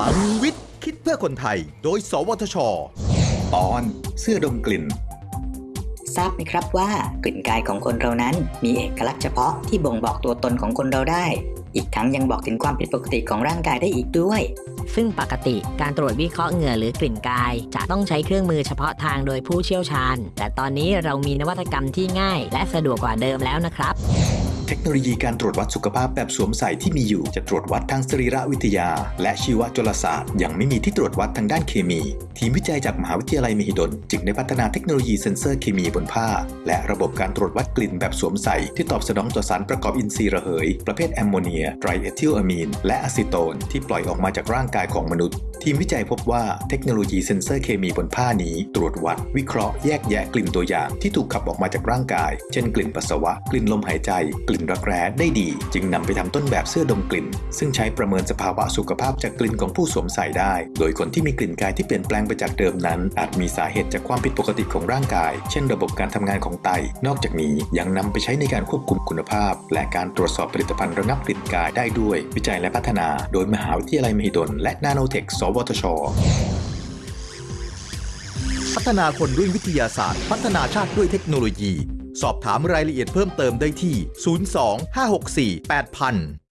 ลังวิทย์ คิดเพื่อคนไทย โดย สวทช ตอนเสื้อดมกลิ่น ทราบไหมครับว่ากลิ่นกายของคนเรานั้นมีเอกลักษณ์เฉพาะที่บ่งบอกตัวตนของคนเราได้ อีกทั้งยังบอกถึงความผิดปกติของร่างกายได้อีกด้วย ซึ่งปกติการตรวจวิเคราะห์เหงื่อหรือกลิ่นกาย จะต้องใช้เครื่องมือเฉพาะทางโดยผู้เชี่ยวชาญ แต่ตอนนี้เรามีนวัตกรรมที่ง่าย และสะดวกกว่าเดิมแล้วนะครับเทคโนโลยีการตรวจวัดสุขภาพแบบสวมใส่ที่มีอยู่ จะตรวจวัดทางสรีรวิทยา และชีวจุลศาสตร์ ยังไม่มีที่ตรวจวัดทางด้านเคมี ทีมวิจัยจากมหาวิทยาลัยมหิดล จึงได้พัฒนาเทคโนโลยีเซ็นเซอร์เคมีบนผ้า และระบบการตรวจวัดกลิ่นแบบสวมใส่ที่ตอบสนองต่อสารประกอบอินทรีย์ระเหย ประเภทแอมโมเนียไตรเอทิลอะมีนและอะซิโตนที่ปล่อยออกมาจากร่างกายของมนุษย์ ทีมวิจัยพบว่าเทคโนโลยีเซ็นเซอร์เคมีบนผ้านี้ ตรวจวัด วิเคราะห์แยกแยะกลิ่นตัวอย่างที่ถูกขับออกมาจากร่างกาย เช่นกลิ่นปัสสาวะ กลิ่นลมหายใจ กลิ่นรักแร้ได้ดี จึงนำไปทำต้นแบบเสื้อดมกลิ่น ซึ่งใช้ประเมินสภาวะสุขภาพจากกลิ่นของผู้สวมใส่ได้ โดยคนที่มีกลิ่นกายที่เปลี่ยนแปลงไปจากเดิมนั้น อาจมีสาเหตุจากความผิดปกติของร่างกาย เช่น ระบบการทำงานของไต นอกจากนี้ยังนำไปใช้ในการควบคุมคุณภาพ และการตรวจสอบผลิตภัณฑ์ระงับกลิ่นกายได้ด้วย วิจัยและพัฒนา โดยมหาวิทยาลัยมหิดลและนาโนเทคสวทช พัฒนาคนด้วยวิทยาศาสตร์ พัฒนาชาติด้วยเทคโนโลยี สอบถามรายละเอียดเพิ่มเติมได้ที่ 02 564 8000